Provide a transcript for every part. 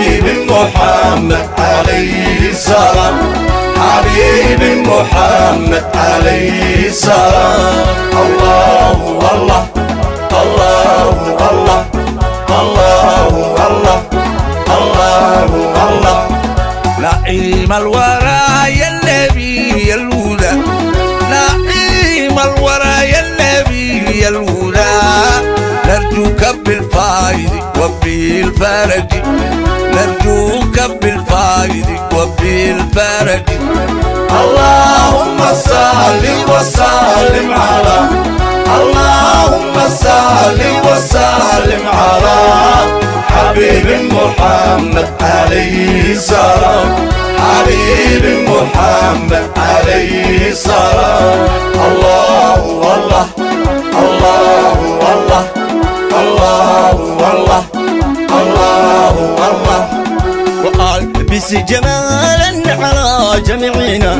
محمد عليه السلام. حبيبي محمد عليه السلام. الله الله الله الله الله الله الله. الله نعيم الورى يا النبي يا الهدى. نعيم الورى نرجوك بالفايد وبالفرج نرجوك بالفايد وبالفرج اللهم صل وسلم على اللهم صل وسلم على حبيب محمد عليه السلام. حبيب محمد الله الله الله الله وألبس جمالا على جميعنا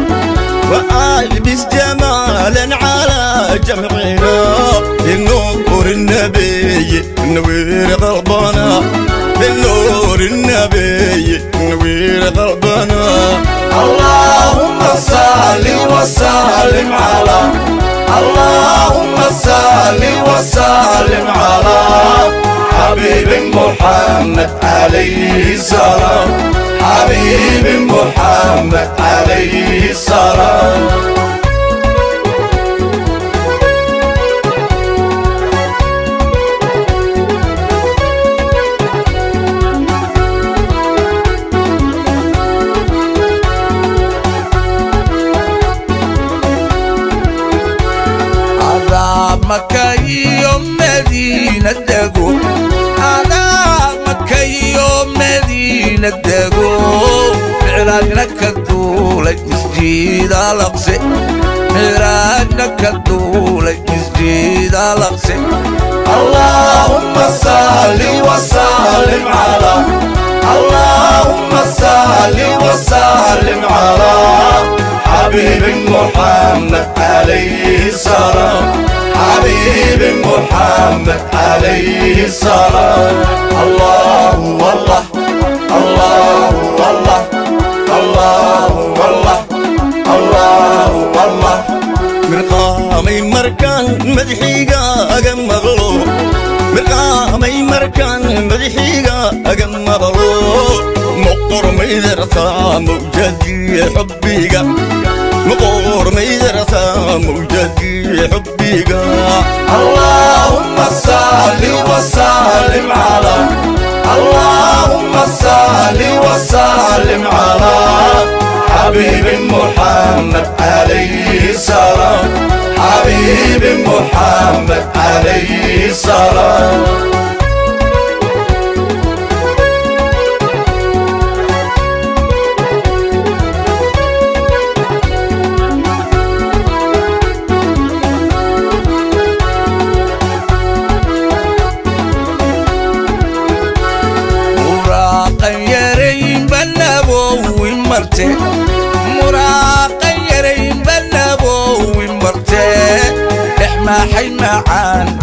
وألبس جمالا على جميعنا بالنور النبي نوير قلبنا بالنور النبي نوير قلبنا اللهم صل وسلم على اللهم صل وسلم على حبيب محمد عليه السلام حبيب محمد عليه السلام مدينة دقو معراجنا كدولة مسجد الأقصى معراجنا كدولة مسجد الأقصى اللهم صل وسلم على. اللهم صل وسلم على حبيب محمد عليه السلام. حبيب محمد عليه السلام. الله. والله الله والله الله والله الله والله مرقامي مركان مدحيقا أقم مغلو مرقامي مركان مدحيقا أقم مغلو مقر ميدرسا موجدي حبيقا مقر ميدرسا موجدي وسلم على حبيب محمد عليه السلام حبيب محمد عليه السلام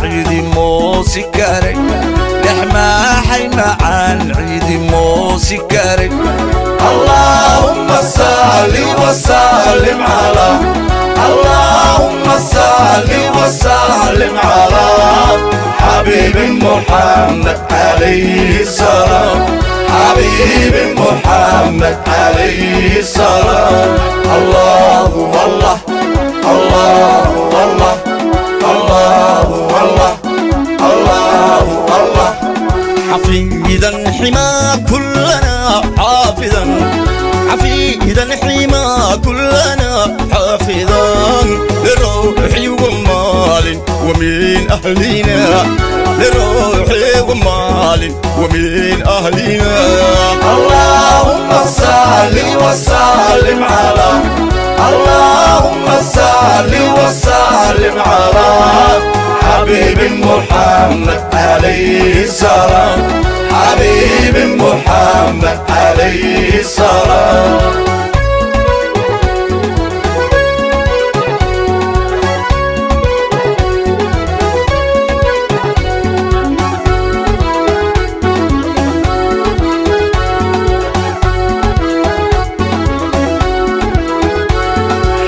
ciidi moosi karay dhex maaxay macaan ciidi moosi karay اللهم صل وسلم على اللهم صل وسلم على حبيب محمد عليه السلام. حبيب محمد عليه السلام. الله والله الله. والله حما كلنا حافظا. حفيدا حما كلنا حافظا. لروحي ومال ومن أهلنا. لروحي ومال ومن أهلنا. اللهم صل وسلم على. اللهم صل وسلم على حبيب محمد. عليه السلام. حبيب محمد عليه السلام.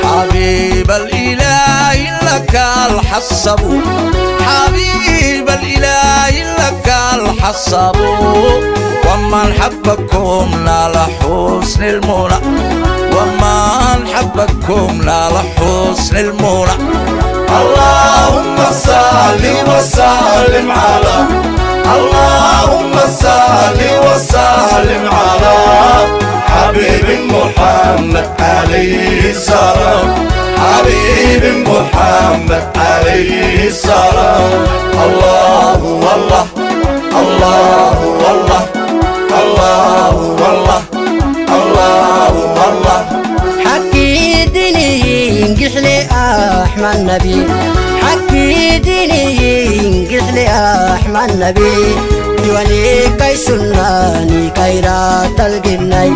حبيب الإله لك الحسب حبيب الإله لك الحصب. ومن حبكم نال حسن المنى. ومن حبكم نال حسن المنى. اللهم صل وسلم على. اللهم صل وسلم على حبيب محمد عليه. محمد عليه السلام. الله والله الله والله الله والله الله والله. حكي ديني قحلي أحمد نبي. حكي ديني قحلي أحمد نبي. ديواني كاي سناني كايرات الجناي.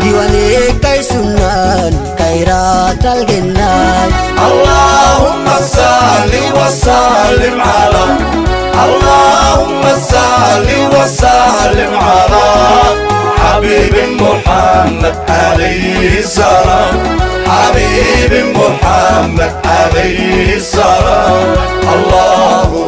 ديواني كاي سناني كايرات الجناي. اللهم صل وسلم على اللهم صل وسلم على حبيب محمد عليه السلام. حبيب محمد عليه السلام. الله والله الله والله الله